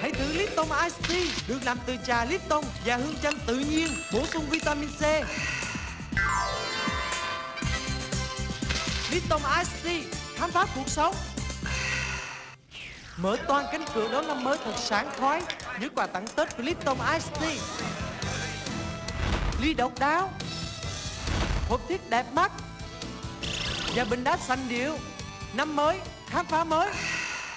Hãy thử Lipton Ice Tea được làm từ trà Lipton và hương chanh tự nhiên, bổ sung vitamin C. Lipton Ice Tea, khám phá cuộc sống. Mở toan cánh cửa đón năm mới thật sáng khoái với quà tặng Tết của Lipton Ice Tea. Ly độc đáo, hộp thiết đẹp mắt và bình đá xanh điệu. Năm mới, khám phá mới.